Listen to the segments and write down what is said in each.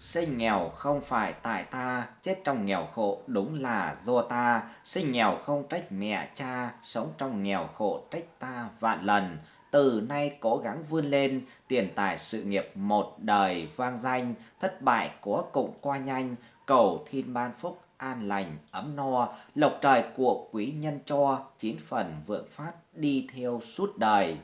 Sinh nghèo không phải tại ta, chết trong nghèo khổ đúng là do ta. Sinh nghèo không trách mẹ cha, sống trong nghèo khổ trách ta vạn lần. Từ nay cố gắng vươn lên, tiền tài sự nghiệp một đời vang danh, thất bại của cũng qua nhanh, cầu thiên ban phúc an lành ấm no, lộc trời của quý nhân cho, chín phần vượng phát đi theo suốt đời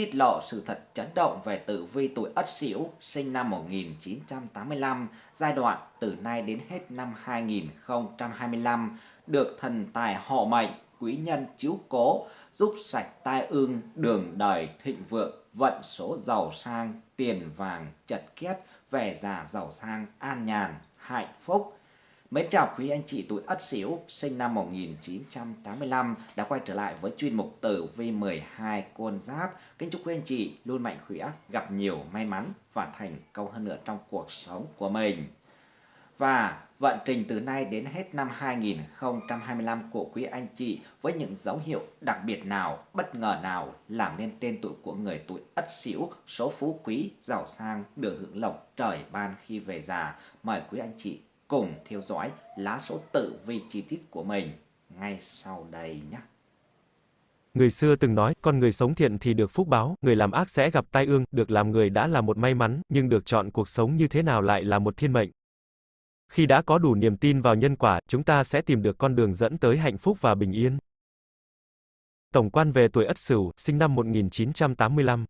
tiết lộ sự thật chấn động về tử vi tuổi Ất Sửu sinh năm 1985, giai đoạn từ nay đến hết năm 2025, được thần tài họ mệnh, quý nhân chiếu cố, giúp sạch tai ương, đường đời thịnh vượng, vận số giàu sang, tiền vàng chật kiết, về già giàu sang, an nhàn, hạnh phúc. Mến chào quý anh chị tuổi Ất Sửu sinh năm 1985 đã quay trở lại với chuyên mục tử vi 12 con giáp. Kính chúc quý anh chị luôn mạnh khỏe, gặp nhiều may mắn và thành công hơn nữa trong cuộc sống của mình. Và vận trình từ nay đến hết năm 2025 của quý anh chị với những dấu hiệu đặc biệt nào, bất ngờ nào làm nên tên tuổi của người tuổi Ất Sửu, số phú quý, giàu sang, được hưởng lộc trời ban khi về già. Mời quý anh chị cùng theo dõi lá số tử vi chi tiết của mình ngay sau đây nhé. Người xưa từng nói, con người sống thiện thì được phúc báo, người làm ác sẽ gặp tai ương, được làm người đã là một may mắn, nhưng được chọn cuộc sống như thế nào lại là một thiên mệnh. Khi đã có đủ niềm tin vào nhân quả, chúng ta sẽ tìm được con đường dẫn tới hạnh phúc và bình yên. Tổng quan về tuổi Ất Sửu, sinh năm 1985.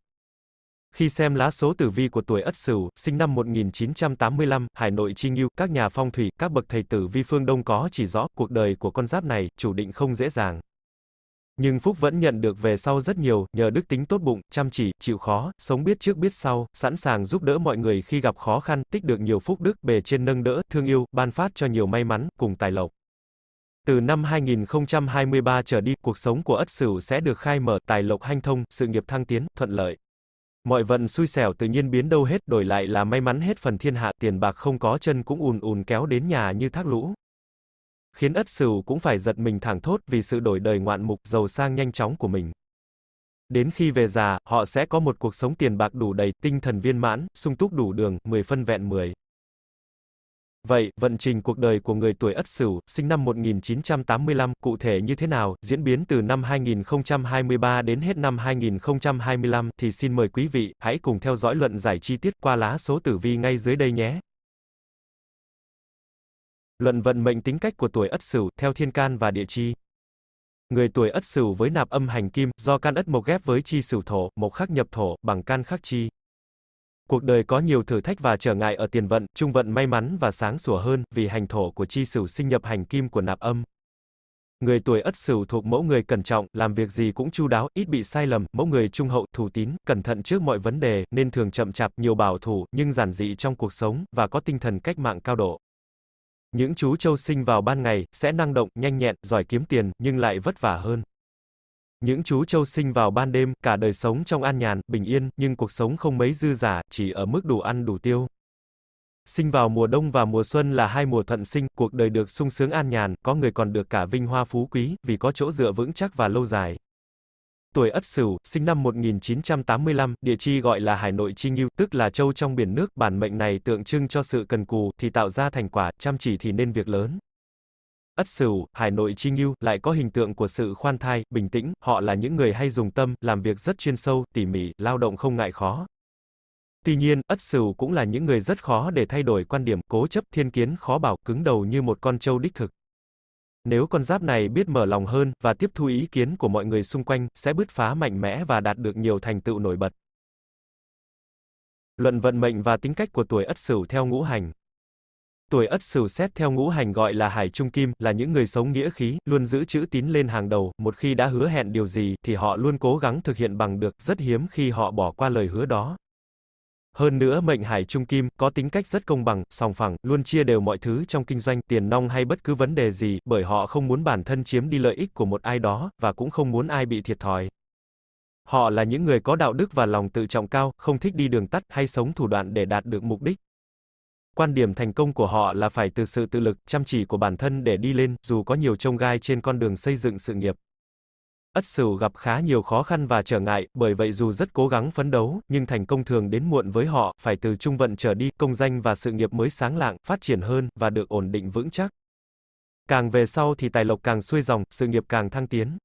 Khi xem lá số tử vi của tuổi Ất Sửu, sinh năm 1985, Hải Nội Chi Ngưu, các nhà phong thủy, các bậc thầy tử vi phương Đông có chỉ rõ, cuộc đời của con giáp này, chủ định không dễ dàng. Nhưng Phúc vẫn nhận được về sau rất nhiều, nhờ đức tính tốt bụng, chăm chỉ, chịu khó, sống biết trước biết sau, sẵn sàng giúp đỡ mọi người khi gặp khó khăn, tích được nhiều phúc đức, bề trên nâng đỡ, thương yêu, ban phát cho nhiều may mắn, cùng tài lộc. Từ năm 2023 trở đi, cuộc sống của Ất Sửu sẽ được khai mở, tài lộc hanh thông, sự nghiệp thăng tiến, thuận lợi. Mọi vận xui xẻo tự nhiên biến đâu hết, đổi lại là may mắn hết phần thiên hạ, tiền bạc không có chân cũng ùn ùn kéo đến nhà như thác lũ. Khiến ất sửu cũng phải giật mình thẳng thốt vì sự đổi đời ngoạn mục, giàu sang nhanh chóng của mình. Đến khi về già, họ sẽ có một cuộc sống tiền bạc đủ đầy, tinh thần viên mãn, sung túc đủ đường, 10 phân vẹn 10. Vậy, vận trình cuộc đời của người tuổi Ất Sửu, sinh năm 1985, cụ thể như thế nào, diễn biến từ năm 2023 đến hết năm 2025 thì xin mời quý vị hãy cùng theo dõi luận giải chi tiết qua lá số tử vi ngay dưới đây nhé. Luận vận mệnh tính cách của tuổi Ất Sửu theo thiên can và địa chi. Người tuổi Ất Sửu với nạp âm hành kim, do can ất mộc ghép với chi Sửu thổ, mộc khắc nhập thổ, bằng can khắc chi. Cuộc đời có nhiều thử thách và trở ngại ở tiền vận, trung vận may mắn và sáng sủa hơn, vì hành thổ của chi sửu sinh nhập hành kim của nạp âm. Người tuổi Ất Sửu thuộc mẫu người cẩn trọng, làm việc gì cũng chu đáo, ít bị sai lầm, mẫu người trung hậu, thủ tín, cẩn thận trước mọi vấn đề, nên thường chậm chạp, nhiều bảo thủ, nhưng giản dị trong cuộc sống và có tinh thần cách mạng cao độ. Những chú châu sinh vào ban ngày sẽ năng động, nhanh nhẹn, giỏi kiếm tiền, nhưng lại vất vả hơn. Những chú trâu sinh vào ban đêm, cả đời sống trong an nhàn, bình yên, nhưng cuộc sống không mấy dư giả, chỉ ở mức đủ ăn đủ tiêu. Sinh vào mùa đông và mùa xuân là hai mùa thuận sinh, cuộc đời được sung sướng an nhàn, có người còn được cả vinh hoa phú quý, vì có chỗ dựa vững chắc và lâu dài. Tuổi Ất Sửu, sinh năm 1985, địa chi gọi là Hải Nội Chi Ngưu, tức là châu trong biển nước, bản mệnh này tượng trưng cho sự cần cù thì tạo ra thành quả, chăm chỉ thì nên việc lớn. Ất Sửu, Hải Nội Chi Ngưu, lại có hình tượng của sự khoan thai, bình tĩnh, họ là những người hay dùng tâm, làm việc rất chuyên sâu, tỉ mỉ, lao động không ngại khó. Tuy nhiên, Ất Sửu cũng là những người rất khó để thay đổi quan điểm, cố chấp, thiên kiến, khó bảo, cứng đầu như một con trâu đích thực. Nếu con giáp này biết mở lòng hơn, và tiếp thu ý kiến của mọi người xung quanh, sẽ bứt phá mạnh mẽ và đạt được nhiều thành tựu nổi bật. Luận vận mệnh và tính cách của tuổi Ất Sửu theo ngũ hành Tuổi Ất Sửu xét theo ngũ hành gọi là Hải Trung Kim, là những người sống nghĩa khí, luôn giữ chữ tín lên hàng đầu, một khi đã hứa hẹn điều gì thì họ luôn cố gắng thực hiện bằng được, rất hiếm khi họ bỏ qua lời hứa đó. Hơn nữa mệnh Hải Trung Kim có tính cách rất công bằng, sòng phẳng, luôn chia đều mọi thứ trong kinh doanh, tiền nong hay bất cứ vấn đề gì, bởi họ không muốn bản thân chiếm đi lợi ích của một ai đó và cũng không muốn ai bị thiệt thòi. Họ là những người có đạo đức và lòng tự trọng cao, không thích đi đường tắt hay sống thủ đoạn để đạt được mục đích. Quan điểm thành công của họ là phải từ sự tự lực, chăm chỉ của bản thân để đi lên, dù có nhiều trông gai trên con đường xây dựng sự nghiệp. Ất Sửu gặp khá nhiều khó khăn và trở ngại, bởi vậy dù rất cố gắng phấn đấu, nhưng thành công thường đến muộn với họ, phải từ trung vận trở đi, công danh và sự nghiệp mới sáng lạng, phát triển hơn, và được ổn định vững chắc. Càng về sau thì tài lộc càng xuôi dòng, sự nghiệp càng thăng tiến.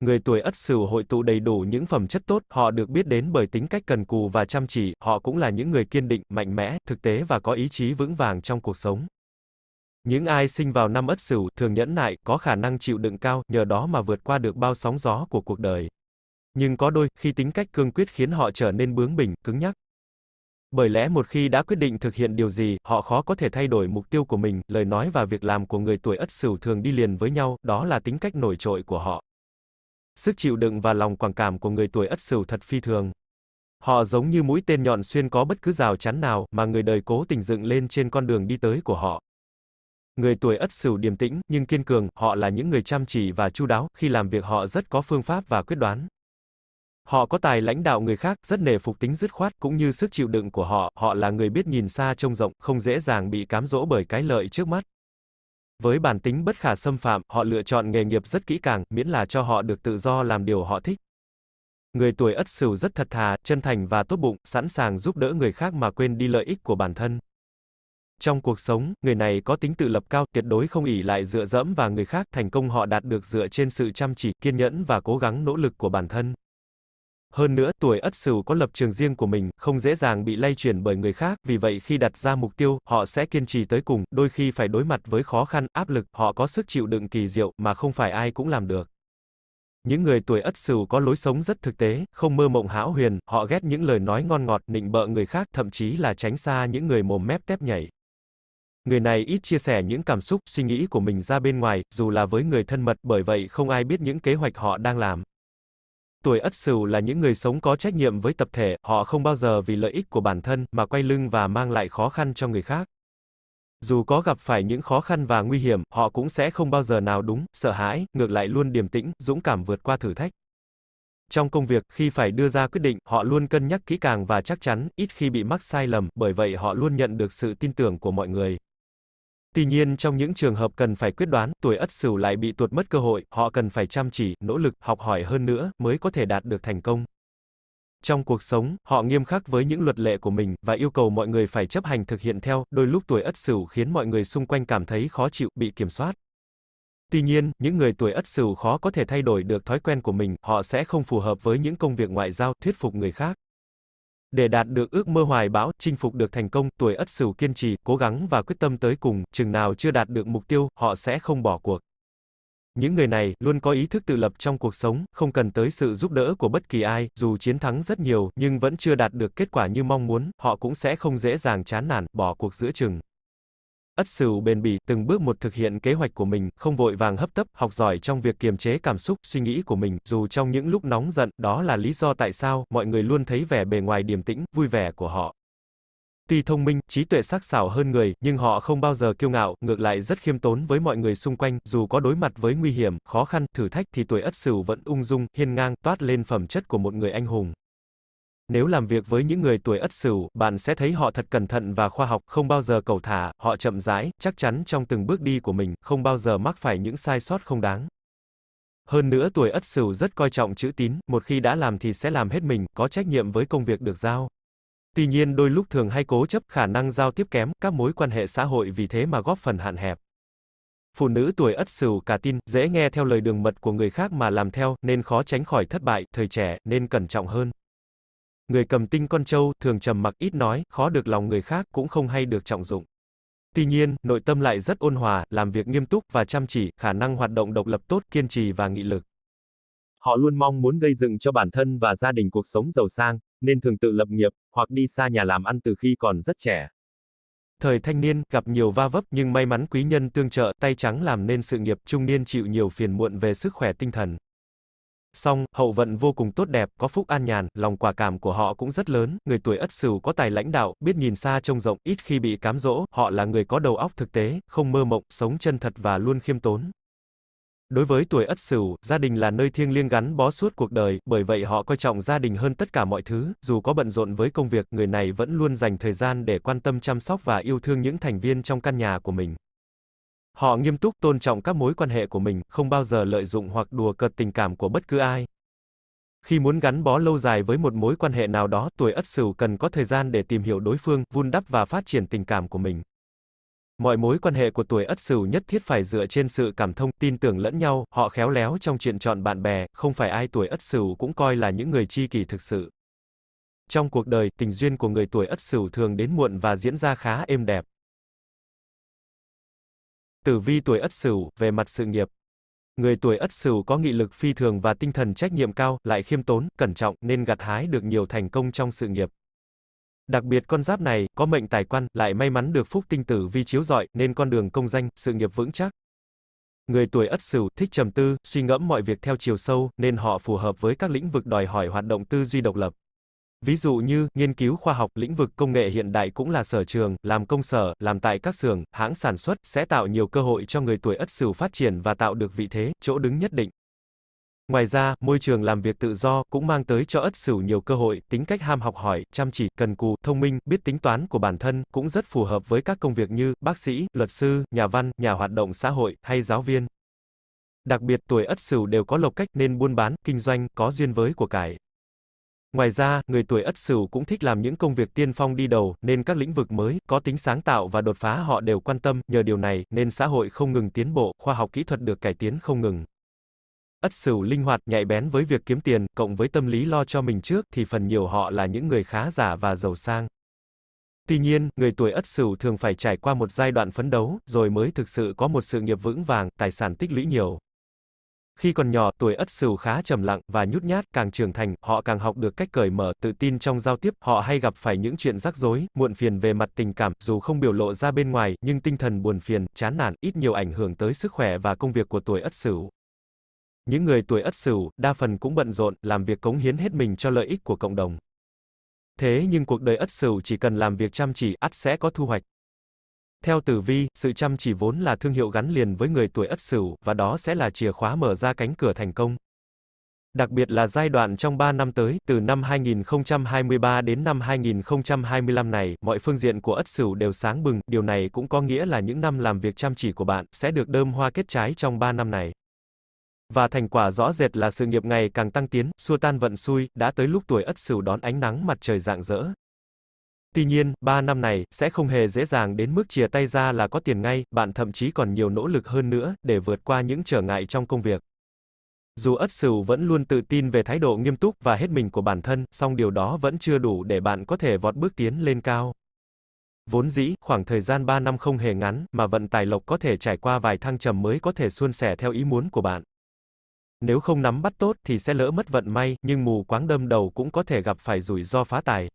Người tuổi Ất Sửu hội tụ đầy đủ những phẩm chất tốt, họ được biết đến bởi tính cách cần cù và chăm chỉ, họ cũng là những người kiên định, mạnh mẽ, thực tế và có ý chí vững vàng trong cuộc sống. Những ai sinh vào năm Ất Sửu thường nhẫn nại, có khả năng chịu đựng cao, nhờ đó mà vượt qua được bao sóng gió của cuộc đời. Nhưng có đôi khi tính cách cương quyết khiến họ trở nên bướng bỉnh, cứng nhắc. Bởi lẽ một khi đã quyết định thực hiện điều gì, họ khó có thể thay đổi mục tiêu của mình, lời nói và việc làm của người tuổi Ất Sửu thường đi liền với nhau, đó là tính cách nổi trội của họ. Sức chịu đựng và lòng quảng cảm của người tuổi Ất Sửu thật phi thường. Họ giống như mũi tên nhọn xuyên có bất cứ rào chắn nào mà người đời cố tình dựng lên trên con đường đi tới của họ. Người tuổi Ất Sửu điềm tĩnh nhưng kiên cường, họ là những người chăm chỉ và chu đáo, khi làm việc họ rất có phương pháp và quyết đoán. Họ có tài lãnh đạo người khác, rất nề phục tính dứt khoát cũng như sức chịu đựng của họ, họ là người biết nhìn xa trông rộng, không dễ dàng bị cám dỗ bởi cái lợi trước mắt. Với bản tính bất khả xâm phạm, họ lựa chọn nghề nghiệp rất kỹ càng, miễn là cho họ được tự do làm điều họ thích. Người tuổi Ất Sửu rất thật thà, chân thành và tốt bụng, sẵn sàng giúp đỡ người khác mà quên đi lợi ích của bản thân. Trong cuộc sống, người này có tính tự lập cao, tuyệt đối không ỷ lại dựa dẫm vào người khác, thành công họ đạt được dựa trên sự chăm chỉ, kiên nhẫn và cố gắng nỗ lực của bản thân. Hơn nữa, tuổi Ất Sửu có lập trường riêng của mình, không dễ dàng bị lay chuyển bởi người khác, vì vậy khi đặt ra mục tiêu, họ sẽ kiên trì tới cùng, đôi khi phải đối mặt với khó khăn, áp lực, họ có sức chịu đựng kỳ diệu mà không phải ai cũng làm được. Những người tuổi Ất Sửu có lối sống rất thực tế, không mơ mộng hão huyền, họ ghét những lời nói ngon ngọt, nịnh bợ người khác, thậm chí là tránh xa những người mồm mép tép nhảy. Người này ít chia sẻ những cảm xúc, suy nghĩ của mình ra bên ngoài, dù là với người thân mật, bởi vậy không ai biết những kế hoạch họ đang làm. Tuổi Ất Sửu là những người sống có trách nhiệm với tập thể, họ không bao giờ vì lợi ích của bản thân mà quay lưng và mang lại khó khăn cho người khác. Dù có gặp phải những khó khăn và nguy hiểm, họ cũng sẽ không bao giờ nào đúng, sợ hãi, ngược lại luôn điềm tĩnh, dũng cảm vượt qua thử thách. Trong công việc, khi phải đưa ra quyết định, họ luôn cân nhắc kỹ càng và chắc chắn, ít khi bị mắc sai lầm, bởi vậy họ luôn nhận được sự tin tưởng của mọi người. Tuy nhiên trong những trường hợp cần phải quyết đoán, tuổi Ất Sửu lại bị tuột mất cơ hội, họ cần phải chăm chỉ, nỗ lực, học hỏi hơn nữa mới có thể đạt được thành công. Trong cuộc sống, họ nghiêm khắc với những luật lệ của mình và yêu cầu mọi người phải chấp hành thực hiện theo, đôi lúc tuổi Ất Sửu khiến mọi người xung quanh cảm thấy khó chịu, bị kiểm soát. Tuy nhiên, những người tuổi Ất Sửu khó có thể thay đổi được thói quen của mình, họ sẽ không phù hợp với những công việc ngoại giao, thuyết phục người khác. Để đạt được ước mơ hoài bão, chinh phục được thành công, tuổi Ất Sửu kiên trì, cố gắng và quyết tâm tới cùng, chừng nào chưa đạt được mục tiêu, họ sẽ không bỏ cuộc. Những người này luôn có ý thức tự lập trong cuộc sống, không cần tới sự giúp đỡ của bất kỳ ai, dù chiến thắng rất nhiều nhưng vẫn chưa đạt được kết quả như mong muốn, họ cũng sẽ không dễ dàng chán nản, bỏ cuộc giữa chừng. Ất Sửu bền bỉ, từng bước một thực hiện kế hoạch của mình, không vội vàng hấp tấp, học giỏi trong việc kiềm chế cảm xúc, suy nghĩ của mình, dù trong những lúc nóng giận, đó là lý do tại sao mọi người luôn thấy vẻ bề ngoài điềm tĩnh, vui vẻ của họ. Tuy thông minh, trí tuệ sắc sảo hơn người, nhưng họ không bao giờ kiêu ngạo, ngược lại rất khiêm tốn với mọi người xung quanh, dù có đối mặt với nguy hiểm, khó khăn, thử thách thì tuổi Ất Sửu vẫn ung dung, hiên ngang, toát lên phẩm chất của một người anh hùng. Nếu làm việc với những người tuổi Ất Sửu, bạn sẽ thấy họ thật cẩn thận và khoa học, không bao giờ cầu thả, họ chậm rãi, chắc chắn trong từng bước đi của mình, không bao giờ mắc phải những sai sót không đáng. Hơn nữa tuổi Ất Sửu rất coi trọng chữ tín, một khi đã làm thì sẽ làm hết mình, có trách nhiệm với công việc được giao. Tuy nhiên đôi lúc thường hay cố chấp, khả năng giao tiếp kém, các mối quan hệ xã hội vì thế mà góp phần hạn hẹp. Phụ nữ tuổi Ất Sửu cả tin, dễ nghe theo lời đường mật của người khác mà làm theo, nên khó tránh khỏi thất bại, thời trẻ, nên cẩn trọng hơn. Người cầm tinh con trâu, thường trầm mặc ít nói, khó được lòng người khác, cũng không hay được trọng dụng. Tuy nhiên, nội tâm lại rất ôn hòa, làm việc nghiêm túc và chăm chỉ, khả năng hoạt động độc lập tốt, kiên trì và nghị lực. Họ luôn mong muốn gây dựng cho bản thân và gia đình cuộc sống giàu sang, nên thường tự lập nghiệp, hoặc đi xa nhà làm ăn từ khi còn rất trẻ. Thời thanh niên, gặp nhiều va vấp nhưng may mắn quý nhân tương trợ, tay trắng làm nên sự nghiệp, trung niên chịu nhiều phiền muộn về sức khỏe tinh thần. Song, hậu vận vô cùng tốt đẹp, có phúc an nhàn, lòng quả cảm của họ cũng rất lớn, người tuổi Ất Sửu có tài lãnh đạo, biết nhìn xa trông rộng, ít khi bị cám dỗ, họ là người có đầu óc thực tế, không mơ mộng, sống chân thật và luôn khiêm tốn. Đối với tuổi Ất Sửu, gia đình là nơi thiêng liêng gắn bó suốt cuộc đời, bởi vậy họ coi trọng gia đình hơn tất cả mọi thứ, dù có bận rộn với công việc, người này vẫn luôn dành thời gian để quan tâm chăm sóc và yêu thương những thành viên trong căn nhà của mình. Họ nghiêm túc tôn trọng các mối quan hệ của mình, không bao giờ lợi dụng hoặc đùa cợt tình cảm của bất cứ ai. Khi muốn gắn bó lâu dài với một mối quan hệ nào đó, tuổi Ất Sửu cần có thời gian để tìm hiểu đối phương, vun đắp và phát triển tình cảm của mình. Mọi mối quan hệ của tuổi Ất Sửu nhất thiết phải dựa trên sự cảm thông, tin tưởng lẫn nhau, họ khéo léo trong chuyện chọn bạn bè, không phải ai tuổi Ất Sửu cũng coi là những người tri kỷ thực sự. Trong cuộc đời, tình duyên của người tuổi Ất Sửu thường đến muộn và diễn ra khá êm đẹp. Tử vi tuổi Ất Sửu, về mặt sự nghiệp. Người tuổi Ất Sửu có nghị lực phi thường và tinh thần trách nhiệm cao, lại khiêm tốn, cẩn trọng nên gặt hái được nhiều thành công trong sự nghiệp. Đặc biệt con giáp này có mệnh tài quan, lại may mắn được phúc tinh tử vi chiếu rọi nên con đường công danh, sự nghiệp vững chắc. Người tuổi Ất Sửu thích trầm tư, suy ngẫm mọi việc theo chiều sâu nên họ phù hợp với các lĩnh vực đòi hỏi hoạt động tư duy độc lập. Ví dụ như, nghiên cứu khoa học, lĩnh vực công nghệ hiện đại cũng là sở trường, làm công sở, làm tại các xưởng, hãng sản xuất, sẽ tạo nhiều cơ hội cho người tuổi Ất Sửu phát triển và tạo được vị thế, chỗ đứng nhất định. Ngoài ra, môi trường làm việc tự do cũng mang tới cho Ất Sửu nhiều cơ hội, tính cách ham học hỏi, chăm chỉ, cần cù, thông minh, biết tính toán của bản thân, cũng rất phù hợp với các công việc như bác sĩ, luật sư, nhà văn, nhà hoạt động xã hội hay giáo viên. Đặc biệt tuổi Ất Sửu đều có lộc cách nên buôn bán, kinh doanh, có duyên với của cải. Ngoài ra, người tuổi Ất Sửu cũng thích làm những công việc tiên phong đi đầu, nên các lĩnh vực mới, có tính sáng tạo và đột phá họ đều quan tâm, nhờ điều này, nên xã hội không ngừng tiến bộ, khoa học kỹ thuật được cải tiến không ngừng. Ất Sửu linh hoạt, nhạy bén với việc kiếm tiền, cộng với tâm lý lo cho mình trước, thì phần nhiều họ là những người khá giả và giàu sang. Tuy nhiên, người tuổi Ất Sửu thường phải trải qua một giai đoạn phấn đấu, rồi mới thực sự có một sự nghiệp vững vàng, tài sản tích lũy nhiều. Khi còn nhỏ, tuổi Ất Sửu khá trầm lặng và nhút nhát, càng trưởng thành, họ càng học được cách cởi mở, tự tin trong giao tiếp, họ hay gặp phải những chuyện rắc rối, muộn phiền về mặt tình cảm, dù không biểu lộ ra bên ngoài, nhưng tinh thần buồn phiền, chán nản, ít nhiều ảnh hưởng tới sức khỏe và công việc của tuổi Ất Sửu. Những người tuổi Ất Sửu, đa phần cũng bận rộn, làm việc cống hiến hết mình cho lợi ích của cộng đồng. Thế nhưng cuộc đời Ất Sửu chỉ cần làm việc chăm chỉ, ắt sẽ có thu hoạch. Theo tử vi, sự chăm chỉ vốn là thương hiệu gắn liền với người tuổi Ất Sửu, và đó sẽ là chìa khóa mở ra cánh cửa thành công. Đặc biệt là giai đoạn trong 3 năm tới, từ năm 2023 đến năm 2025 này, mọi phương diện của Ất Sửu đều sáng bừng, điều này cũng có nghĩa là những năm làm việc chăm chỉ của bạn sẽ được đơm hoa kết trái trong 3 năm này. Và thành quả rõ rệt là sự nghiệp ngày càng tăng tiến, xua tan vận xui, đã tới lúc tuổi Ất Sửu đón ánh nắng mặt trời rạng rỡ. Tuy nhiên, 3 năm này, sẽ không hề dễ dàng đến mức chia tay ra là có tiền ngay, bạn thậm chí còn nhiều nỗ lực hơn nữa, để vượt qua những trở ngại trong công việc. Dù Ất Sửu vẫn luôn tự tin về thái độ nghiêm túc và hết mình của bản thân, song điều đó vẫn chưa đủ để bạn có thể vọt bước tiến lên cao. Vốn dĩ, khoảng thời gian 3 năm không hề ngắn, mà vận tài lộc có thể trải qua vài thăng trầm mới có thể suôn sẻ theo ý muốn của bạn. Nếu không nắm bắt tốt thì sẽ lỡ mất vận may, nhưng mù quáng đâm đầu cũng có thể gặp phải rủi ro phá tài.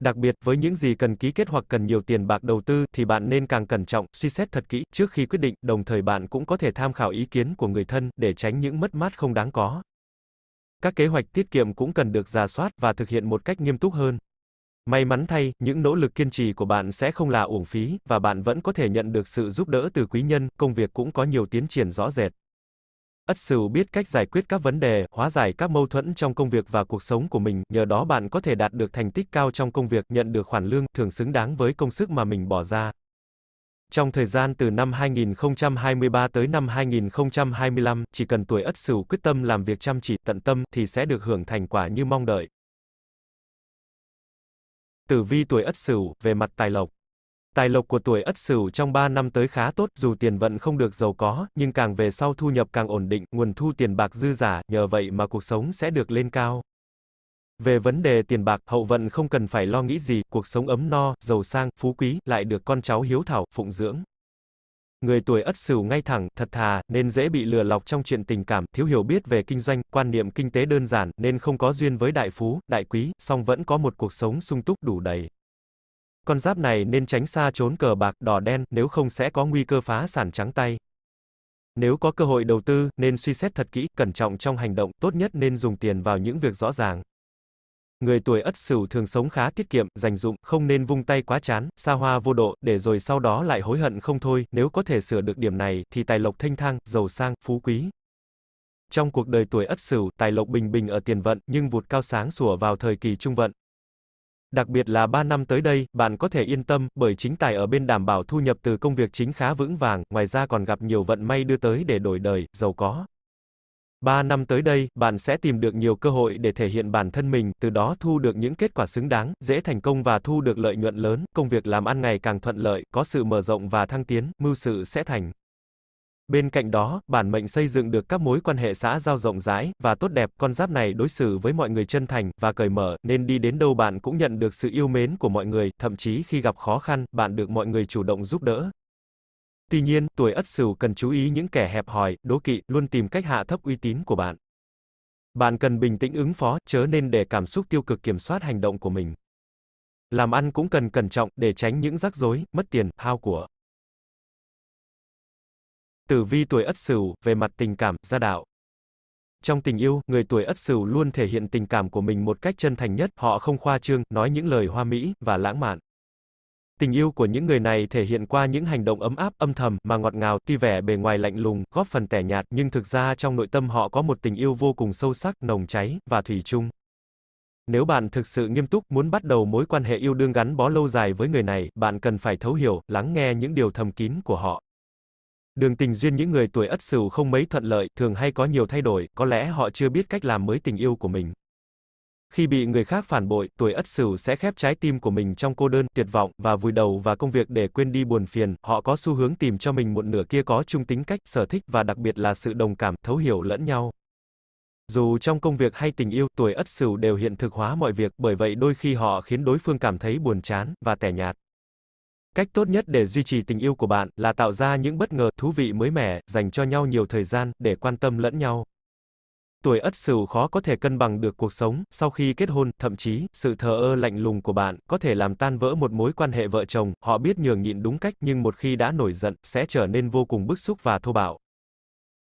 Đặc biệt, với những gì cần ký kết hoặc cần nhiều tiền bạc đầu tư, thì bạn nên càng cẩn trọng, suy xét thật kỹ, trước khi quyết định, đồng thời bạn cũng có thể tham khảo ý kiến của người thân, để tránh những mất mát không đáng có. Các kế hoạch tiết kiệm cũng cần được giả soát và thực hiện một cách nghiêm túc hơn. May mắn thay, những nỗ lực kiên trì của bạn sẽ không là uổng phí, và bạn vẫn có thể nhận được sự giúp đỡ từ quý nhân, công việc cũng có nhiều tiến triển rõ rệt. Ất Sửu biết cách giải quyết các vấn đề, hóa giải các mâu thuẫn trong công việc và cuộc sống của mình, nhờ đó bạn có thể đạt được thành tích cao trong công việc, nhận được khoản lương thường xứng đáng với công sức mà mình bỏ ra. Trong thời gian từ năm 2023 tới năm 2025, chỉ cần tuổi Ất Sửu quyết tâm làm việc chăm chỉ, tận tâm thì sẽ được hưởng thành quả như mong đợi. Tử vi tuổi Ất Sửu về mặt tài lộc Tài lộc của tuổi Ất Sửu trong 3 năm tới khá tốt, dù tiền vận không được giàu có, nhưng càng về sau thu nhập càng ổn định, nguồn thu tiền bạc dư giả, nhờ vậy mà cuộc sống sẽ được lên cao. Về vấn đề tiền bạc, hậu vận không cần phải lo nghĩ gì, cuộc sống ấm no, giàu sang, phú quý, lại được con cháu hiếu thảo, phụng dưỡng. Người tuổi Ất Sửu ngay thẳng, thật thà, nên dễ bị lừa lọc trong chuyện tình cảm, thiếu hiểu biết về kinh doanh, quan niệm kinh tế đơn giản, nên không có duyên với đại phú, đại quý, song vẫn có một cuộc sống sung túc đủ đầy. Con giáp này nên tránh xa trốn cờ bạc, đỏ đen, nếu không sẽ có nguy cơ phá sản trắng tay. Nếu có cơ hội đầu tư, nên suy xét thật kỹ, cẩn trọng trong hành động, tốt nhất nên dùng tiền vào những việc rõ ràng. Người tuổi Ất Sửu thường sống khá tiết kiệm, dành dụng, không nên vung tay quá chán, xa hoa vô độ, để rồi sau đó lại hối hận không thôi, nếu có thể sửa được điểm này, thì tài lộc thanh thang, giàu sang, phú quý. Trong cuộc đời tuổi Ất Sửu, tài lộc bình bình ở tiền vận, nhưng vụt cao sáng sủa vào thời kỳ trung vận. Đặc biệt là 3 năm tới đây, bạn có thể yên tâm, bởi chính tài ở bên đảm bảo thu nhập từ công việc chính khá vững vàng, ngoài ra còn gặp nhiều vận may đưa tới để đổi đời, giàu có. 3 năm tới đây, bạn sẽ tìm được nhiều cơ hội để thể hiện bản thân mình, từ đó thu được những kết quả xứng đáng, dễ thành công và thu được lợi nhuận lớn, công việc làm ăn ngày càng thuận lợi, có sự mở rộng và thăng tiến, mưu sự sẽ thành. Bên cạnh đó, bản mệnh xây dựng được các mối quan hệ xã giao rộng rãi và tốt đẹp, con giáp này đối xử với mọi người chân thành và cởi mở, nên đi đến đâu bạn cũng nhận được sự yêu mến của mọi người, thậm chí khi gặp khó khăn, bạn được mọi người chủ động giúp đỡ. Tuy nhiên, tuổi Ất Sửu cần chú ý những kẻ hẹp hòi, đố kỵ, luôn tìm cách hạ thấp uy tín của bạn. Bạn cần bình tĩnh ứng phó, chớ nên để cảm xúc tiêu cực kiểm soát hành động của mình. Làm ăn cũng cần cẩn trọng để tránh những rắc rối, mất tiền, hao của. Tử vi tuổi Ất Sửu, về mặt tình cảm, gia đạo. Trong tình yêu, người tuổi Ất Sửu luôn thể hiện tình cảm của mình một cách chân thành nhất, họ không khoa trương, nói những lời hoa mỹ và lãng mạn. Tình yêu của những người này thể hiện qua những hành động ấm áp, âm thầm mà ngọt ngào, tuy vẻ bề ngoài lạnh lùng, góp phần tẻ nhạt, nhưng thực ra trong nội tâm họ có một tình yêu vô cùng sâu sắc, nồng cháy và thủy chung. Nếu bạn thực sự nghiêm túc muốn bắt đầu mối quan hệ yêu đương gắn bó lâu dài với người này, bạn cần phải thấu hiểu, lắng nghe những điều thầm kín của họ. Đường tình duyên những người tuổi Ất Sửu không mấy thuận lợi, thường hay có nhiều thay đổi, có lẽ họ chưa biết cách làm mới tình yêu của mình. Khi bị người khác phản bội, tuổi Ất Sửu sẽ khép trái tim của mình trong cô đơn, tuyệt vọng và vùi đầu vào công việc để quên đi buồn phiền, họ có xu hướng tìm cho mình một nửa kia có chung tính cách, sở thích và đặc biệt là sự đồng cảm, thấu hiểu lẫn nhau. Dù trong công việc hay tình yêu, tuổi Ất Sửu đều hiện thực hóa mọi việc, bởi vậy đôi khi họ khiến đối phương cảm thấy buồn chán và tẻ nhạt. Cách tốt nhất để duy trì tình yêu của bạn là tạo ra những bất ngờ thú vị mới mẻ, dành cho nhau nhiều thời gian để quan tâm lẫn nhau. Tuổi Ất Sửu khó có thể cân bằng được cuộc sống sau khi kết hôn, thậm chí sự thờ ơ lạnh lùng của bạn có thể làm tan vỡ một mối quan hệ vợ chồng. Họ biết nhường nhịn đúng cách nhưng một khi đã nổi giận sẽ trở nên vô cùng bức xúc và thô bạo.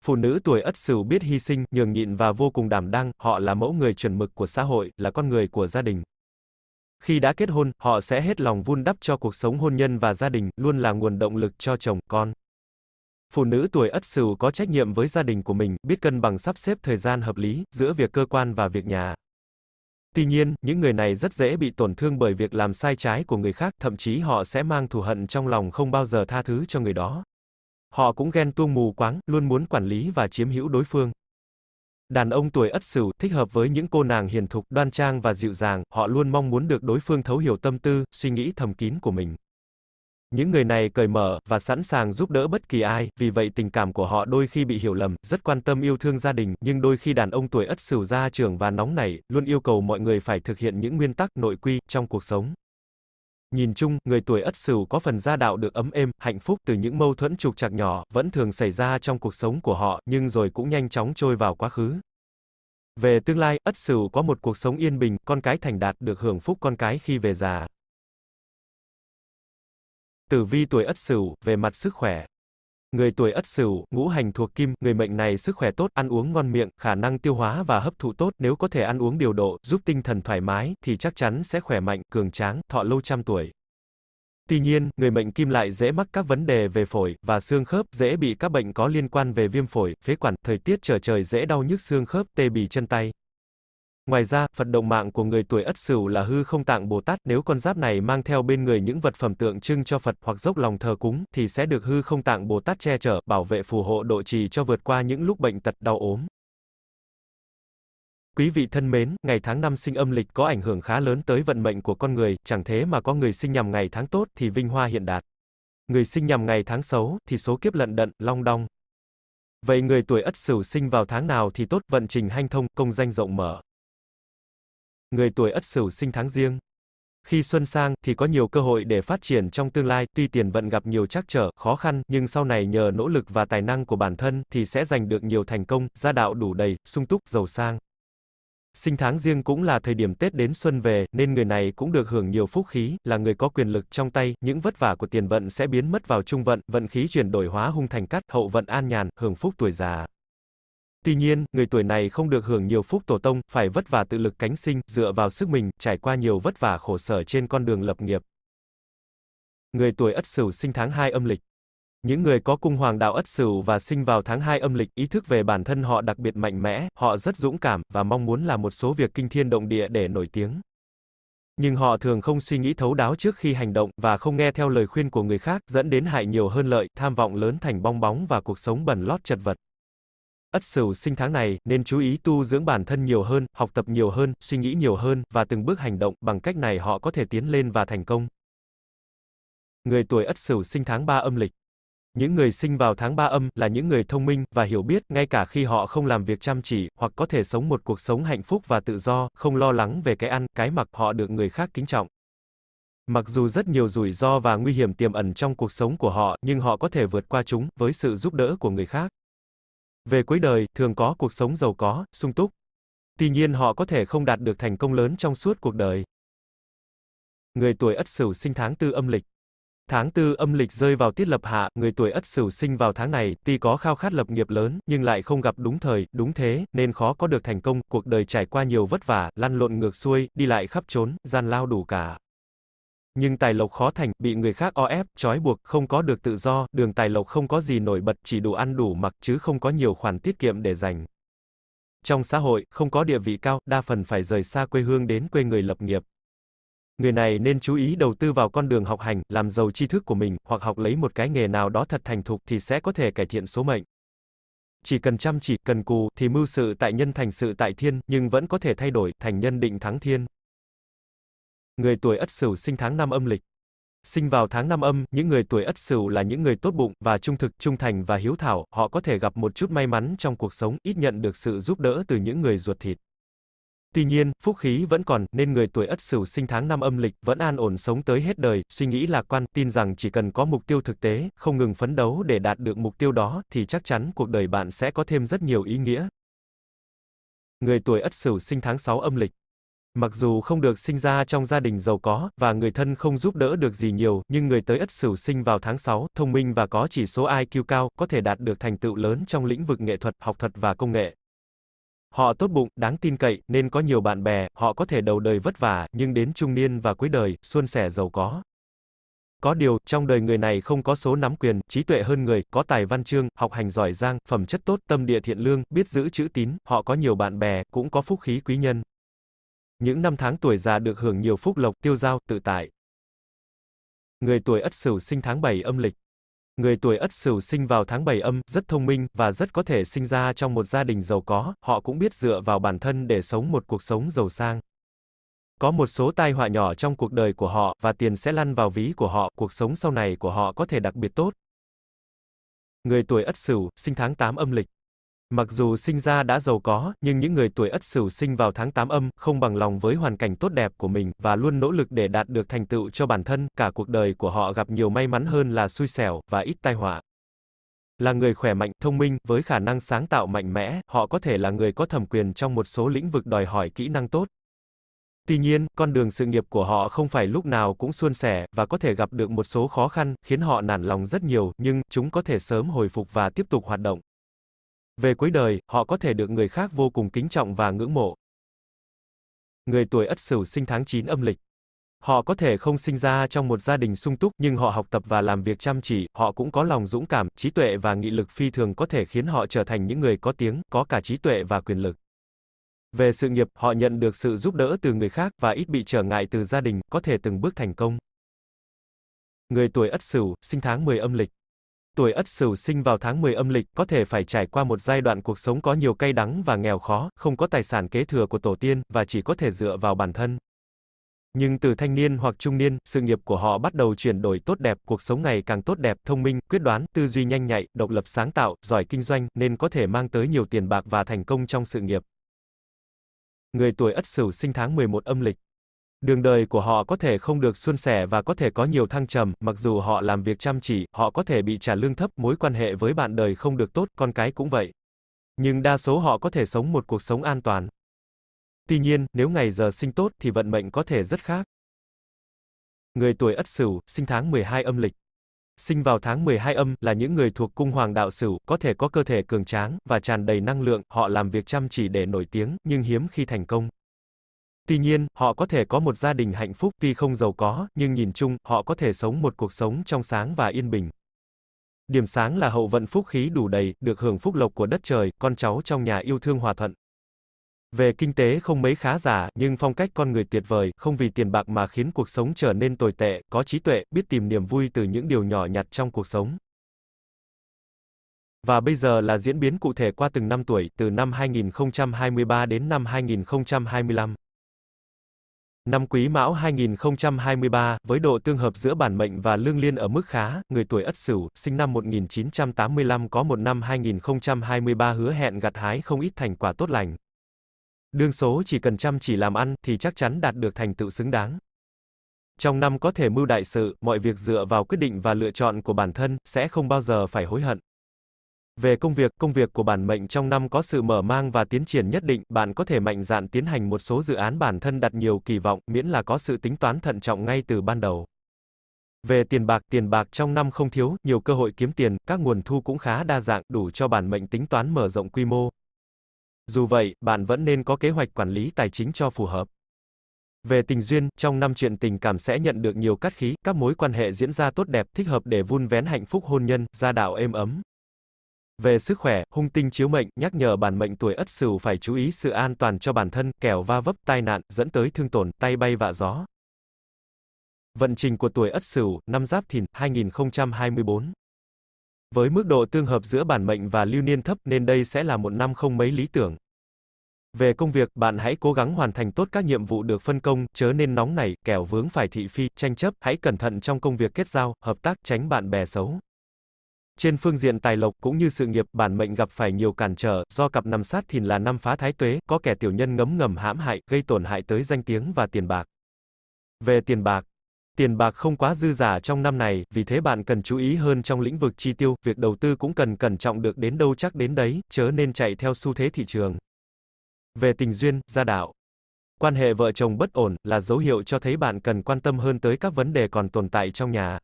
Phụ nữ tuổi Ất Sửu biết hy sinh, nhường nhịn và vô cùng đảm đang, họ là mẫu người chuẩn mực của xã hội, là con người của gia đình. Khi đã kết hôn, họ sẽ hết lòng vun đắp cho cuộc sống hôn nhân và gia đình, luôn là nguồn động lực cho chồng, con. Phụ nữ tuổi Ất Sửu có trách nhiệm với gia đình của mình, biết cân bằng sắp xếp thời gian hợp lý giữa việc cơ quan và việc nhà. Tuy nhiên, những người này rất dễ bị tổn thương bởi việc làm sai trái của người khác, thậm chí họ sẽ mang thù hận trong lòng không bao giờ tha thứ cho người đó. Họ cũng ghen tuông mù quáng, luôn muốn quản lý và chiếm hữu đối phương. Đàn ông tuổi Ất Sửu thích hợp với những cô nàng hiền thục, đoan trang và dịu dàng, họ luôn mong muốn được đối phương thấu hiểu tâm tư, suy nghĩ thầm kín của mình. Những người này cởi mở và sẵn sàng giúp đỡ bất kỳ ai, vì vậy tình cảm của họ đôi khi bị hiểu lầm, rất quan tâm yêu thương gia đình, nhưng đôi khi đàn ông tuổi Ất Sửu ra trưởng và nóng nảy, luôn yêu cầu mọi người phải thực hiện những nguyên tắc nội quy trong cuộc sống. Nhìn chung, người tuổi Ất Sửu có phần gia đạo được ấm êm, hạnh phúc từ những mâu thuẫn trục trặc nhỏ, vẫn thường xảy ra trong cuộc sống của họ, nhưng rồi cũng nhanh chóng trôi vào quá khứ. Về tương lai, Ất Sửu có một cuộc sống yên bình, con cái thành đạt được hưởng phúc con cái khi về già. Tử vi tuổi Ất Sửu, về mặt sức khỏe. Người tuổi Ất Sửu, ngũ hành thuộc kim, người mệnh này sức khỏe tốt, ăn uống ngon miệng, khả năng tiêu hóa và hấp thụ tốt, nếu có thể ăn uống điều độ, giúp tinh thần thoải mái thì chắc chắn sẽ khỏe mạnh, cường tráng, thọ lâu trăm tuổi. Tuy nhiên, người mệnh kim lại dễ mắc các vấn đề về phổi và xương khớp, dễ bị các bệnh có liên quan về viêm phổi, phế quản, thời tiết trở trời dễ đau nhức xương khớp, tê bì chân tay. Ngoài ra, Phật động mạng của người tuổi Ất Sửu là hư không tạng Bồ Tát, nếu con giáp này mang theo bên người những vật phẩm tượng trưng cho Phật hoặc dốc lòng thờ cúng thì sẽ được hư không tạng Bồ Tát che chở, bảo vệ phù hộ độ trì cho vượt qua những lúc bệnh tật đau ốm. Quý vị thân mến, ngày tháng năm sinh âm lịch có ảnh hưởng khá lớn tới vận mệnh của con người, chẳng thế mà có người sinh nhằm ngày tháng tốt thì vinh hoa hiện đạt. Người sinh nhằm ngày tháng xấu thì số kiếp lận đận, long đong. Vậy người tuổi Ất Sửu sinh vào tháng nào thì tốt, vận trình hanh thông, công danh rộng mở. Người tuổi Ất Sửu sinh tháng riêng. Khi xuân sang thì có nhiều cơ hội để phát triển trong tương lai, tuy tiền vận gặp nhiều trắc trở, khó khăn, nhưng sau này nhờ nỗ lực và tài năng của bản thân thì sẽ giành được nhiều thành công, gia đạo đủ đầy, sung túc, giàu sang. Sinh tháng riêng cũng là thời điểm Tết đến xuân về, nên người này cũng được hưởng nhiều phúc khí, là người có quyền lực trong tay, những vất vả của tiền vận sẽ biến mất vào trung vận, vận khí chuyển đổi hóa hung thành cát, hậu vận an nhàn, hưởng phúc tuổi già. Tuy nhiên, người tuổi này không được hưởng nhiều phúc tổ tông, phải vất vả tự lực cánh sinh, dựa vào sức mình, trải qua nhiều vất vả khổ sở trên con đường lập nghiệp. Người tuổi Ất Sửu sinh tháng 2 âm lịch. Những người có cung hoàng đạo Ất Sửu và sinh vào tháng 2 âm lịch, ý thức về bản thân họ đặc biệt mạnh mẽ, họ rất dũng cảm và mong muốn làm một số việc kinh thiên động địa để nổi tiếng. Nhưng họ thường không suy nghĩ thấu đáo trước khi hành động và không nghe theo lời khuyên của người khác, dẫn đến hại nhiều hơn lợi, tham vọng lớn thành bong bóng và cuộc sống bẩn lót chật vật. Ất Sửu sinh tháng này nên chú ý tu dưỡng bản thân nhiều hơn, học tập nhiều hơn, suy nghĩ nhiều hơn và từng bước hành động, bằng cách này họ có thể tiến lên và thành công. Người tuổi Ất Sửu sinh tháng 3 âm lịch những người sinh vào tháng 3 âm là những người thông minh và hiểu biết ngay cả khi họ không làm việc chăm chỉ, hoặc có thể sống một cuộc sống hạnh phúc và tự do, không lo lắng về cái ăn, cái mặc, họ được người khác kính trọng. Mặc dù rất nhiều rủi ro và nguy hiểm tiềm ẩn trong cuộc sống của họ, nhưng họ có thể vượt qua chúng với sự giúp đỡ của người khác. Về cuối đời, thường có cuộc sống giàu có, sung túc. Tuy nhiên họ có thể không đạt được thành công lớn trong suốt cuộc đời. Người tuổi Ất Sửu sinh tháng tư âm lịch Tháng tư âm lịch rơi vào tiết lập hạ, người tuổi Ất Sửu sinh vào tháng này, tuy có khao khát lập nghiệp lớn, nhưng lại không gặp đúng thời, đúng thế, nên khó có được thành công, cuộc đời trải qua nhiều vất vả, lăn lộn ngược xuôi, đi lại khắp trốn, gian lao đủ cả. Nhưng tài lộc khó thành, bị người khác o ép, trói buộc, không có được tự do, đường tài lộc không có gì nổi bật, chỉ đủ ăn đủ mặc chứ không có nhiều khoản tiết kiệm để dành. Trong xã hội, không có địa vị cao, đa phần phải rời xa quê hương đến quê người lập nghiệp. Người này nên chú ý đầu tư vào con đường học hành, làm giàu tri thức của mình, hoặc học lấy một cái nghề nào đó thật thành thục thì sẽ có thể cải thiện số mệnh. Chỉ cần chăm chỉ, cần cù, thì mưu sự tại nhân thành sự tại thiên, nhưng vẫn có thể thay đổi, thành nhân định thắng thiên. Người tuổi Ất Sửu sinh tháng năm âm lịch. Sinh vào tháng năm âm, những người tuổi Ất Sửu là những người tốt bụng và trung thực, trung thành và hiếu thảo, họ có thể gặp một chút may mắn trong cuộc sống, ít nhận được sự giúp đỡ từ những người ruột thịt. Tuy nhiên, phúc khí vẫn còn, nên người tuổi Ất Sửu sinh tháng năm âm lịch vẫn an ổn sống tới hết đời, suy nghĩ lạc quan, tin rằng chỉ cần có mục tiêu thực tế, không ngừng phấn đấu để đạt được mục tiêu đó, thì chắc chắn cuộc đời bạn sẽ có thêm rất nhiều ý nghĩa. Người tuổi Ất Sửu sinh tháng 6 âm lịch Mặc dù không được sinh ra trong gia đình giàu có, và người thân không giúp đỡ được gì nhiều, nhưng người tới Ất Sửu sinh vào tháng 6, thông minh và có chỉ số IQ cao, có thể đạt được thành tựu lớn trong lĩnh vực nghệ thuật, học thuật và công nghệ. Họ tốt bụng, đáng tin cậy, nên có nhiều bạn bè, họ có thể đầu đời vất vả, nhưng đến trung niên và cuối đời, suôn sẻ giàu có. Có điều, trong đời người này không có số nắm quyền, trí tuệ hơn người, có tài văn chương, học hành giỏi giang, phẩm chất tốt, tâm địa thiện lương, biết giữ chữ tín, họ có nhiều bạn bè, cũng có phúc khí quý nhân. Những năm tháng tuổi già được hưởng nhiều phúc lộc, tiêu giao, tự tại. Người tuổi Ất Sửu sinh tháng 7 âm lịch. Người tuổi Ất Sửu sinh vào tháng 7 âm, rất thông minh và rất có thể sinh ra trong một gia đình giàu có, họ cũng biết dựa vào bản thân để sống một cuộc sống giàu sang. Có một số tai họa nhỏ trong cuộc đời của họ và tiền sẽ lăn vào ví của họ, cuộc sống sau này của họ có thể đặc biệt tốt. Người tuổi Ất Sửu, sinh tháng 8 âm lịch. Mặc dù sinh ra đã giàu có, nhưng những người tuổi Ất Sửu sinh vào tháng 8 âm, không bằng lòng với hoàn cảnh tốt đẹp của mình, và luôn nỗ lực để đạt được thành tựu cho bản thân, cả cuộc đời của họ gặp nhiều may mắn hơn là xui xẻo, và ít tai họa. Là người khỏe mạnh, thông minh, với khả năng sáng tạo mạnh mẽ, họ có thể là người có thẩm quyền trong một số lĩnh vực đòi hỏi kỹ năng tốt. Tuy nhiên, con đường sự nghiệp của họ không phải lúc nào cũng suôn sẻ, và có thể gặp được một số khó khăn, khiến họ nản lòng rất nhiều, nhưng, chúng có thể sớm hồi phục và tiếp tục hoạt động. Về cuối đời, họ có thể được người khác vô cùng kính trọng và ngưỡng mộ. Người tuổi Ất Sửu sinh tháng 9 âm lịch. Họ có thể không sinh ra trong một gia đình sung túc, nhưng họ học tập và làm việc chăm chỉ, họ cũng có lòng dũng cảm, trí tuệ và nghị lực phi thường có thể khiến họ trở thành những người có tiếng, có cả trí tuệ và quyền lực. Về sự nghiệp, họ nhận được sự giúp đỡ từ người khác và ít bị trở ngại từ gia đình, có thể từng bước thành công. Người tuổi Ất Sửu, sinh tháng 10 âm lịch tuổi Ất Sửu sinh vào tháng 10 âm lịch, có thể phải trải qua một giai đoạn cuộc sống có nhiều cay đắng và nghèo khó, không có tài sản kế thừa của tổ tiên, và chỉ có thể dựa vào bản thân. Nhưng từ thanh niên hoặc trung niên, sự nghiệp của họ bắt đầu chuyển đổi tốt đẹp, cuộc sống ngày càng tốt đẹp, thông minh, quyết đoán, tư duy nhanh nhạy, độc lập sáng tạo, giỏi kinh doanh, nên có thể mang tới nhiều tiền bạc và thành công trong sự nghiệp. Người tuổi Ất Sửu sinh tháng 11 âm lịch Đường đời của họ có thể không được suôn sẻ và có thể có nhiều thăng trầm, mặc dù họ làm việc chăm chỉ, họ có thể bị trả lương thấp, mối quan hệ với bạn đời không được tốt, con cái cũng vậy. Nhưng đa số họ có thể sống một cuộc sống an toàn. Tuy nhiên, nếu ngày giờ sinh tốt thì vận mệnh có thể rất khác. Người tuổi Ất Sửu, sinh tháng 12 âm lịch. Sinh vào tháng 12 âm là những người thuộc cung hoàng đạo Sửu, có thể có cơ thể cường tráng và tràn đầy năng lượng, họ làm việc chăm chỉ để nổi tiếng, nhưng hiếm khi thành công. Tuy nhiên, họ có thể có một gia đình hạnh phúc tuy không giàu có, nhưng nhìn chung, họ có thể sống một cuộc sống trong sáng và yên bình. Điểm sáng là hậu vận phúc khí đủ đầy, được hưởng phúc lộc của đất trời, con cháu trong nhà yêu thương hòa thuận. Về kinh tế không mấy khá giả, nhưng phong cách con người tuyệt vời, không vì tiền bạc mà khiến cuộc sống trở nên tồi tệ, có trí tuệ, biết tìm niềm vui từ những điều nhỏ nhặt trong cuộc sống. Và bây giờ là diễn biến cụ thể qua từng năm tuổi, từ năm 2023 đến năm 2025. Năm Quý Mão 2023, với độ tương hợp giữa bản mệnh và lương liên ở mức khá, người tuổi Ất Sửu, sinh năm 1985 có một năm 2023 hứa hẹn gặt hái không ít thành quả tốt lành. Đương số chỉ cần chăm chỉ làm ăn thì chắc chắn đạt được thành tựu xứng đáng. Trong năm có thể mưu đại sự, mọi việc dựa vào quyết định và lựa chọn của bản thân, sẽ không bao giờ phải hối hận. Về công việc, công việc của bản mệnh trong năm có sự mở mang và tiến triển nhất định, bạn có thể mạnh dạn tiến hành một số dự án bản thân đặt nhiều kỳ vọng, miễn là có sự tính toán thận trọng ngay từ ban đầu. Về tiền bạc, tiền bạc trong năm không thiếu, nhiều cơ hội kiếm tiền, các nguồn thu cũng khá đa dạng, đủ cho bản mệnh tính toán mở rộng quy mô. Dù vậy, bạn vẫn nên có kế hoạch quản lý tài chính cho phù hợp. Về tình duyên, trong năm chuyện tình cảm sẽ nhận được nhiều cát khí, các mối quan hệ diễn ra tốt đẹp, thích hợp để vun vén hạnh phúc hôn nhân, gia đạo êm ấm. Về sức khỏe, hung tinh chiếu mệnh, nhắc nhở bản mệnh tuổi Ất Sửu phải chú ý sự an toàn cho bản thân, kẻo va vấp tai nạn, dẫn tới thương tổn, tay bay vạ gió. Vận trình của tuổi Ất Sửu, năm Giáp Thìn, 2024. Với mức độ tương hợp giữa bản mệnh và lưu niên thấp nên đây sẽ là một năm không mấy lý tưởng. Về công việc, bạn hãy cố gắng hoàn thành tốt các nhiệm vụ được phân công, chớ nên nóng nảy, kẻo vướng phải thị phi, tranh chấp, hãy cẩn thận trong công việc kết giao, hợp tác, tránh bạn bè xấu. Trên phương diện tài lộc cũng như sự nghiệp, bản mệnh gặp phải nhiều cản trở, do cặp nằm sát thìn là năm phá thái tuế, có kẻ tiểu nhân ngấm ngầm hãm hại, gây tổn hại tới danh tiếng và tiền bạc. Về tiền bạc, Tiền bạc không quá dư giả trong năm này, vì thế bạn cần chú ý hơn trong lĩnh vực chi tiêu, việc đầu tư cũng cần cẩn trọng được đến đâu chắc đến đấy, chớ nên chạy theo xu thế thị trường. Về tình duyên, gia đạo. Quan hệ vợ chồng bất ổn là dấu hiệu cho thấy bạn cần quan tâm hơn tới các vấn đề còn tồn tại trong nhà.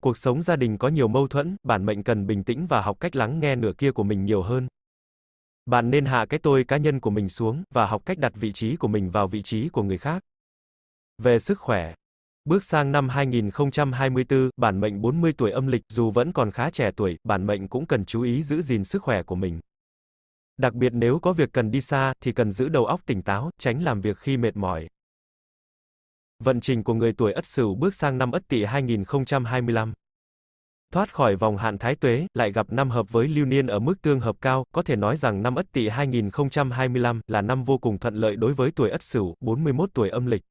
Cuộc sống gia đình có nhiều mâu thuẫn, bản mệnh cần bình tĩnh và học cách lắng nghe nửa kia của mình nhiều hơn. Bạn nên hạ cái tôi cá nhân của mình xuống và học cách đặt vị trí của mình vào vị trí của người khác. Về sức khỏe, Bước sang năm 2024, bản mệnh 40 tuổi âm lịch, dù vẫn còn khá trẻ tuổi, bản mệnh cũng cần chú ý giữ gìn sức khỏe của mình. Đặc biệt nếu có việc cần đi xa, thì cần giữ đầu óc tỉnh táo, tránh làm việc khi mệt mỏi. Vận trình của người tuổi Ất Sửu bước sang năm Ất Tỵ 2025. Thoát khỏi vòng hạn thái tuế, lại gặp năm hợp với lưu niên ở mức tương hợp cao, có thể nói rằng năm Ất Tỵ 2025 là năm vô cùng thuận lợi đối với tuổi Ất Sửu, 41 tuổi âm lịch.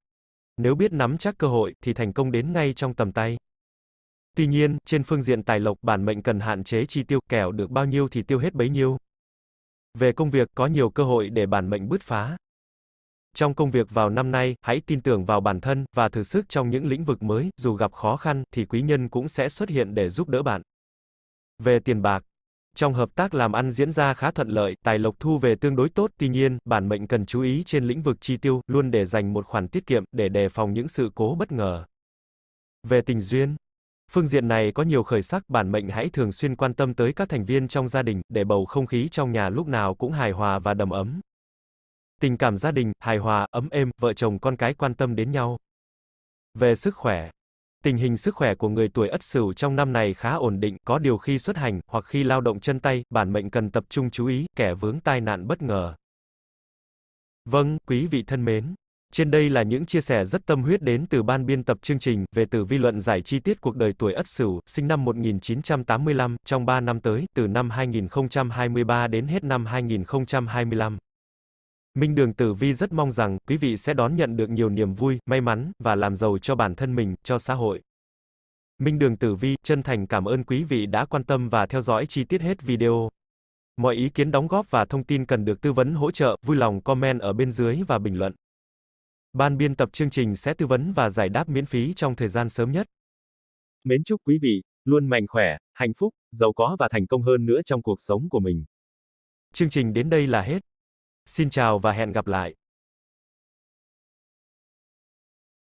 Nếu biết nắm chắc cơ hội, thì thành công đến ngay trong tầm tay. Tuy nhiên, trên phương diện tài lộc, bản mệnh cần hạn chế chi tiêu, kẻo được bao nhiêu thì tiêu hết bấy nhiêu. Về công việc, có nhiều cơ hội để bản mệnh bứt phá. Trong công việc vào năm nay, hãy tin tưởng vào bản thân, và thử sức trong những lĩnh vực mới, dù gặp khó khăn, thì quý nhân cũng sẽ xuất hiện để giúp đỡ bạn. Về tiền bạc, trong hợp tác làm ăn diễn ra khá thuận lợi, tài lộc thu về tương đối tốt, tuy nhiên, bản mệnh cần chú ý trên lĩnh vực chi tiêu, luôn để dành một khoản tiết kiệm, để đề phòng những sự cố bất ngờ. Về tình duyên, phương diện này có nhiều khởi sắc, bản mệnh hãy thường xuyên quan tâm tới các thành viên trong gia đình, để bầu không khí trong nhà lúc nào cũng hài hòa và đầm ấm. Tình cảm gia đình, hài hòa, ấm êm, vợ chồng con cái quan tâm đến nhau. Về sức khỏe, Tình hình sức khỏe của người tuổi Ất Sửu trong năm này khá ổn định, có điều khi xuất hành hoặc khi lao động chân tay, bản mệnh cần tập trung chú ý, kẻ vướng tai nạn bất ngờ. Vâng, quý vị thân mến, trên đây là những chia sẻ rất tâm huyết đến từ ban biên tập chương trình về tử vi luận giải chi tiết cuộc đời tuổi Ất Sửu, sinh năm 1985, trong 3 năm tới, từ năm 2023 đến hết năm 2025. Minh Đường Tử Vi rất mong rằng quý vị sẽ đón nhận được nhiều niềm vui, may mắn và làm giàu cho bản thân mình, cho xã hội. Minh Đường Tử Vi chân thành cảm ơn quý vị đã quan tâm và theo dõi chi tiết hết video. Mọi ý kiến đóng góp và thông tin cần được tư vấn hỗ trợ, vui lòng comment ở bên dưới và bình luận. Ban biên tập chương trình sẽ tư vấn và giải đáp miễn phí trong thời gian sớm nhất. Mến chúc quý vị luôn mạnh khỏe, hạnh phúc, giàu có và thành công hơn nữa trong cuộc sống của mình. Chương trình đến đây là hết. Xin chào và hẹn gặp lại.